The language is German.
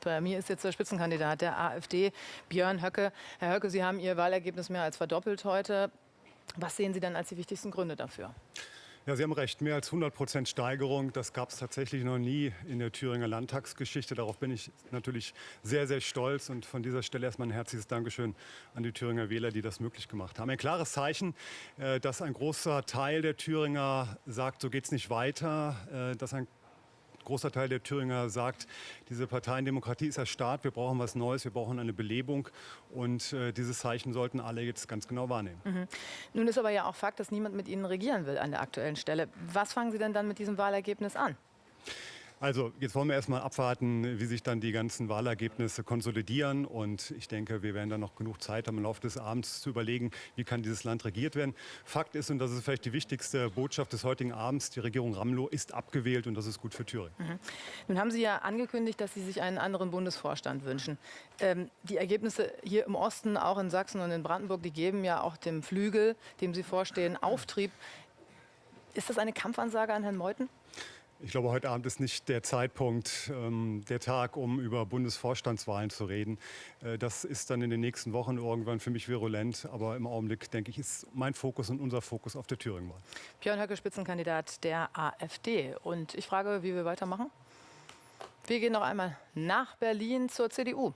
Bei mir ist jetzt der Spitzenkandidat der AfD, Björn Höcke. Herr Höcke, Sie haben Ihr Wahlergebnis mehr als verdoppelt heute. Was sehen Sie dann als die wichtigsten Gründe dafür? Ja, Sie haben recht. Mehr als 100 Prozent Steigerung, das gab es tatsächlich noch nie in der Thüringer Landtagsgeschichte. Darauf bin ich natürlich sehr, sehr stolz. Und von dieser Stelle erstmal ein herzliches Dankeschön an die Thüringer Wähler, die das möglich gemacht haben. Ein klares Zeichen, äh, dass ein großer Teil der Thüringer sagt, so geht es nicht weiter, äh, dass ein großer Teil der Thüringer sagt, diese Parteiendemokratie ist erstarrt, wir brauchen was Neues, wir brauchen eine Belebung und äh, dieses Zeichen sollten alle jetzt ganz genau wahrnehmen. Mhm. Nun ist aber ja auch Fakt, dass niemand mit Ihnen regieren will an der aktuellen Stelle. Was fangen Sie denn dann mit diesem Wahlergebnis an? Also jetzt wollen wir erstmal abwarten, wie sich dann die ganzen Wahlergebnisse konsolidieren. Und ich denke, wir werden dann noch genug Zeit haben, im Laufe des Abends zu überlegen, wie kann dieses Land regiert werden. Fakt ist, und das ist vielleicht die wichtigste Botschaft des heutigen Abends, die Regierung Ramlow ist abgewählt und das ist gut für Thüringen. Mhm. Nun haben Sie ja angekündigt, dass Sie sich einen anderen Bundesvorstand wünschen. Ähm, die Ergebnisse hier im Osten, auch in Sachsen und in Brandenburg, die geben ja auch dem Flügel, dem Sie vorstehen, Auftrieb. Ist das eine Kampfansage an Herrn Meuthen? Ich glaube, heute Abend ist nicht der Zeitpunkt, ähm, der Tag, um über Bundesvorstandswahlen zu reden. Äh, das ist dann in den nächsten Wochen irgendwann für mich virulent. Aber im Augenblick, denke ich, ist mein Fokus und unser Fokus auf der Thüringenwahl. Björn Höcke, Spitzenkandidat der AfD. Und ich frage, wie wir weitermachen? Wir gehen noch einmal nach Berlin zur CDU.